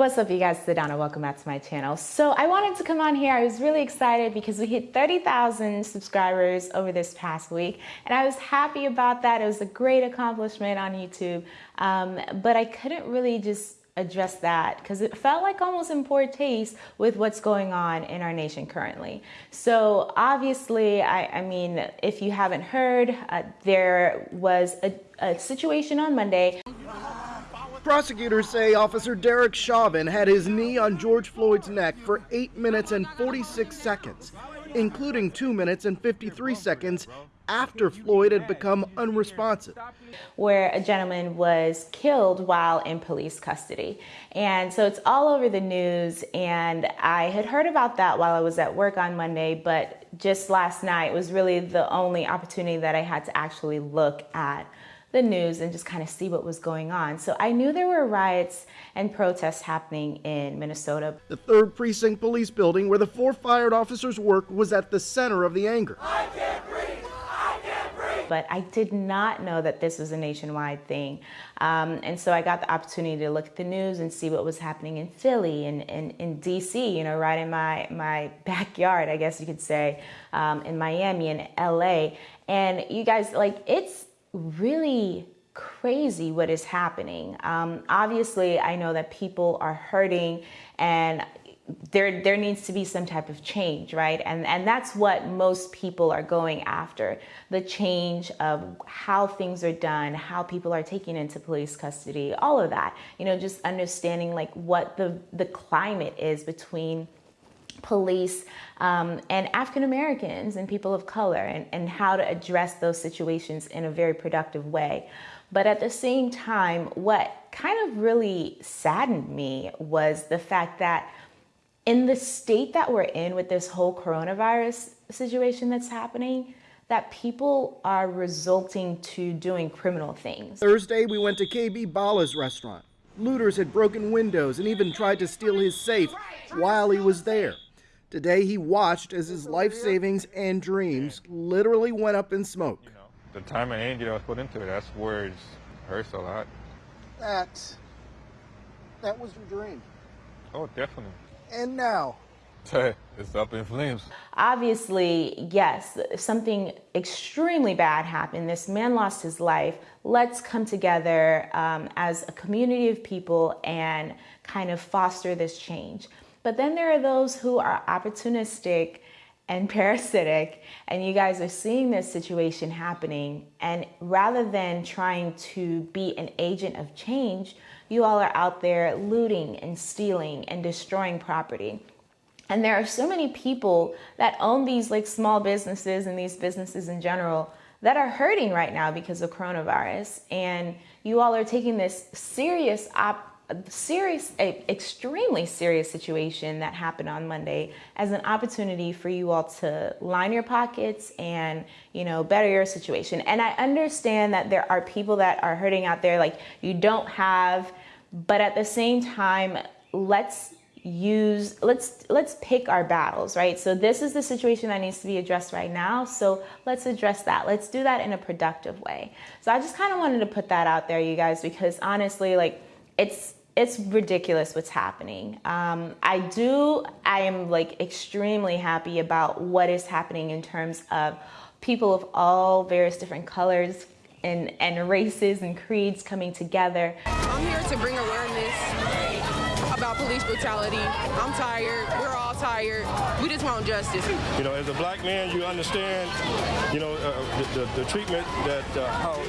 What's up you guys, it's Sedona, welcome back to my channel. So I wanted to come on here, I was really excited because we hit 30,000 subscribers over this past week and I was happy about that. It was a great accomplishment on YouTube, um, but I couldn't really just address that because it felt like almost in poor taste with what's going on in our nation currently. So obviously, I, I mean, if you haven't heard, uh, there was a, a situation on Monday Prosecutors say Officer Derek Chauvin had his knee on George Floyd's neck for 8 minutes and 46 seconds, including 2 minutes and 53 seconds after Floyd had become unresponsive. Where a gentleman was killed while in police custody. And so it's all over the news. And I had heard about that while I was at work on Monday, but just last night was really the only opportunity that I had to actually look at the news and just kind of see what was going on. So I knew there were riots and protests happening in Minnesota. The 3rd Precinct Police Building, where the four fired officers work, was at the center of the anger. I can't breathe! I can't breathe! But I did not know that this was a nationwide thing. Um, and so I got the opportunity to look at the news and see what was happening in Philly and in DC, you know, right in my, my backyard, I guess you could say, um, in Miami and LA. And you guys, like, it's really crazy what is happening. Um, obviously, I know that people are hurting and there there needs to be some type of change, right? And and that's what most people are going after. The change of how things are done, how people are taken into police custody, all of that. You know, just understanding like what the the climate is between police um, and African Americans and people of color and, and how to address those situations in a very productive way. But at the same time, what kind of really saddened me was the fact that in the state that we're in with this whole coronavirus situation that's happening, that people are resulting to doing criminal things. Thursday, we went to KB Bala's restaurant. Looters had broken windows and even tried to steal his safe while he was there. Today, he watched as his life savings and dreams literally went up in smoke. You know, the time and energy that was put into it, that's where it hurts a lot. That, that was your dream. Oh, definitely. And now, it's up in flames. Obviously, yes, something extremely bad happened. This man lost his life. Let's come together um, as a community of people and kind of foster this change. But then there are those who are opportunistic and parasitic, and you guys are seeing this situation happening. And rather than trying to be an agent of change, you all are out there looting and stealing and destroying property. And there are so many people that own these like small businesses and these businesses in general that are hurting right now because of coronavirus. And you all are taking this serious op serious, a extremely serious situation that happened on Monday as an opportunity for you all to line your pockets and, you know, better your situation. And I understand that there are people that are hurting out there, like you don't have, but at the same time, let's use let's let's pick our battles right? So this is the situation that needs to be addressed right now so let's address that. Let's do that in a productive way. So i just kind of wanted to put that out there you guys because honestly like it's it's ridiculous what's happening. Um, I do, I am like extremely happy about what is happening in terms of people of all various different colors and, and races and creeds coming together. I'm here to bring awareness about police brutality. I'm tired. We're all tired. We just want justice. You know, as a black man, you understand, you know, uh, the, the, the, treatment that uh, how,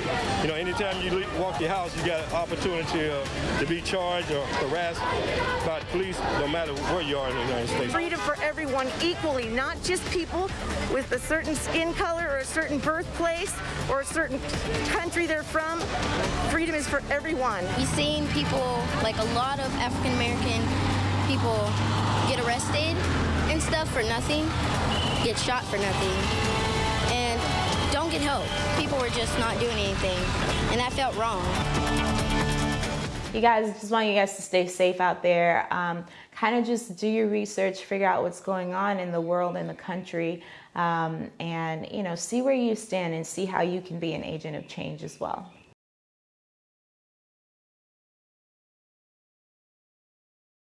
you know, anytime you walk your house, you got an opportunity uh, to be charged or harassed by the police, no matter where you are in the United States. Freedom for everyone equally, not just people with a certain skin color or a certain birthplace or a certain country they're from. Freedom is for everyone. You've seen people, like a lot of African American people get arrested and stuff for nothing, get shot for nothing, and don't get help. People were just not doing anything, and that felt wrong. You guys, just want you guys to stay safe out there. Um, kind of just do your research, figure out what's going on in the world and the country, um, and you know, see where you stand and see how you can be an agent of change as well.